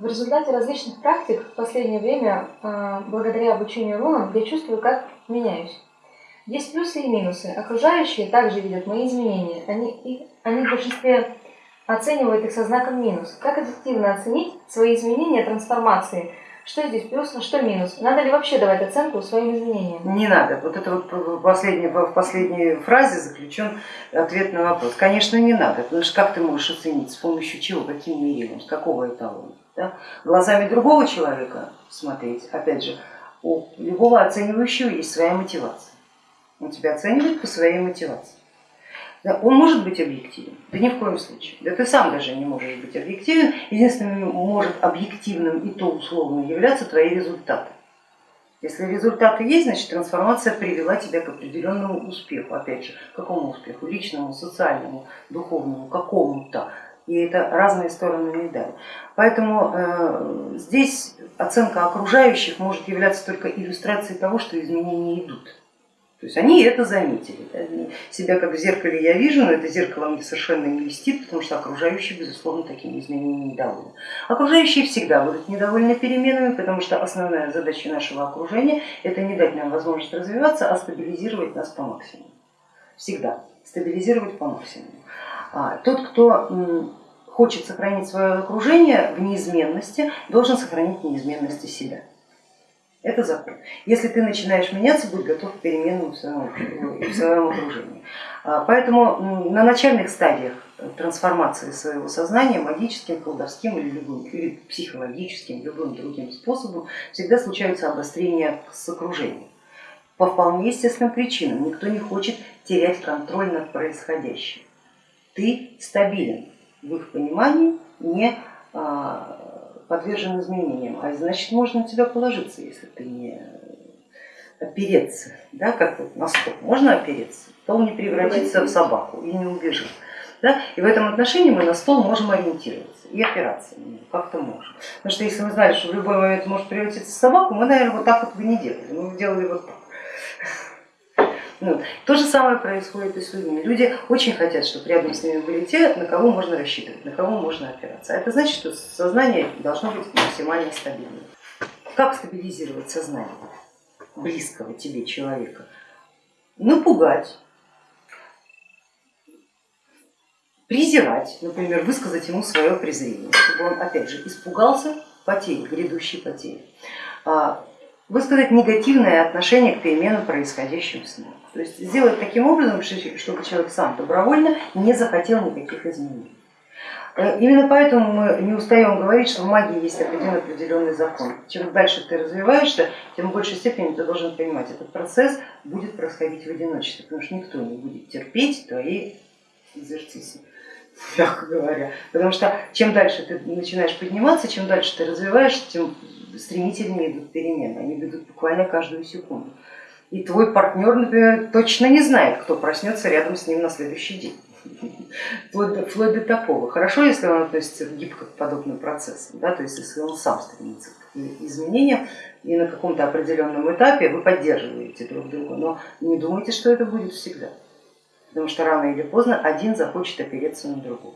В результате различных практик в последнее время, а, благодаря обучению рунам, я чувствую, как меняюсь. Есть плюсы и минусы. Окружающие также видят мои изменения. Они, их, они в большинстве оценивают их со знаком минус. Как эффективно оценить свои изменения, трансформации? Что здесь плюс, а что минус? Надо ли вообще давать оценку своим изменениям? Не надо. Вот это вот в последней, в последней фразе заключен ответ на вопрос. Конечно, не надо, потому что как ты можешь оценить, с помощью чего, каким мерилом, с какого эталона? Да? Глазами другого человека смотреть, опять же, у любого оценивающего есть своя мотивация. Он тебя оценивает по своей мотивации. Да, он может быть объективен? Да ни в коем случае. Да ты сам даже не можешь быть объективен. Единственным может объективным и то условно являться твои результаты. Если результаты есть, значит трансформация привела тебя к определенному успеху. Опять же, какому успеху? Личному, социальному, духовному, какому-то. И это разные стороны медали. Поэтому э, здесь оценка окружающих может являться только иллюстрацией того, что изменения идут. То есть они это заметили. Да? Себя как в зеркале я вижу, но это зеркало мне совершенно не льстит, потому что окружающие, безусловно, такими изменениями недовольны. Окружающие всегда будут недовольны переменами, потому что основная задача нашего окружения это не дать нам возможность развиваться, а стабилизировать нас по максимуму. Всегда стабилизировать по максимуму. А тот, кто хочет сохранить свое окружение в неизменности, должен сохранить неизменности себя. Это закон. Если ты начинаешь меняться, будь готов к переменам в своем, в своем окружении. А, поэтому на начальных стадиях трансформации своего сознания магическим, колдовским или, любым, или психологическим, любым другим способом всегда случаются обострения с окружением. По вполне естественным причинам. Никто не хочет терять контроль над происходящим. Ты стабилен в их понимании, не а, подвержен изменениям, а значит можно на тебя положиться, если ты не опереться, да, как вот на стол, можно опереться, то он не превратится в собаку и не убежит. Да? И в этом отношении мы на стол можем ориентироваться и опираться как-то можем. Потому что если мы знали, что в любой момент может превратиться в собаку, мы, наверное, вот так вот бы не делали, мы делали вот так. Ну, то же самое происходит и с людьми. Люди очень хотят, чтобы рядом с ними были те, на кого можно рассчитывать, на кого можно опираться. А это значит, что сознание должно быть максимально стабильным. Как стабилизировать сознание близкого тебе человека? Напугать, презирать, например, высказать ему свое презрение, чтобы он опять же испугался потери, грядущей потери а, высказать негативное отношение к переменам, происходящим с ним. То есть сделать таким образом, чтобы человек сам добровольно не захотел никаких изменений. Э, именно поэтому мы не устаем говорить, что в магии есть определенный, определенный закон. Чем дальше ты развиваешься, тем в большей степени ты должен понимать, этот процесс будет происходить в одиночестве, потому что никто не будет терпеть твои экзерцисы мягко говоря. Потому что чем дальше ты начинаешь подниматься, чем дальше ты развиваешься, тем стремительнее идут перемены, они идут буквально каждую секунду. И твой партнер, например, точно не знает, кто проснется рядом с ним на следующий день. Вплоть до, вплоть до такого. Хорошо, если он относится гибко к подобным процессам, да, то есть если он сам стремится к изменениям и на каком-то определенном этапе вы поддерживаете друг друга, но не думайте, что это будет всегда. Потому что рано или поздно один захочет опереться на другого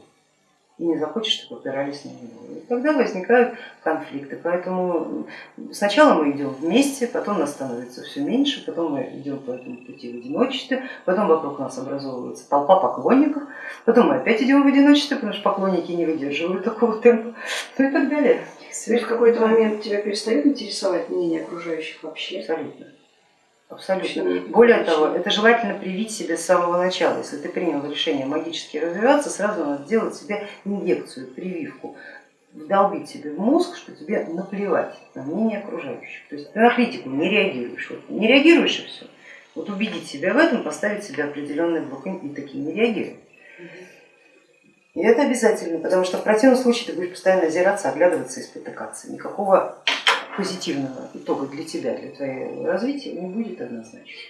и не захочет, чтобы опирались на него. И тогда возникают конфликты. Поэтому сначала мы идем вместе, потом нас становится все меньше, потом мы идем по этому пути в одиночестве, потом вокруг нас образовывается толпа поклонников, потом мы опять идем в одиночестве, потому что поклонники не выдерживают такого темпа, ну и так далее. То есть в какой-то момент тебя перестает интересовать мнение окружающих вообще? Абсолютно. Абсолютно. Более того, это желательно привить себе с самого начала. Если ты принял решение магически развиваться, сразу надо сделать себе инъекцию, прививку, вдолбить себе в мозг, что тебе наплевать на мнение окружающих. То есть ты на критику не реагируешь. Вот не реагируешь и все. Вот убедить себя в этом, поставить себе определенный блок и такие не реагируй. И это обязательно, потому что в противном случае ты будешь постоянно озираться, оглядываться и спотыкаться. Никакого позитивного итога для тебя, для твоего развития не будет однозначно.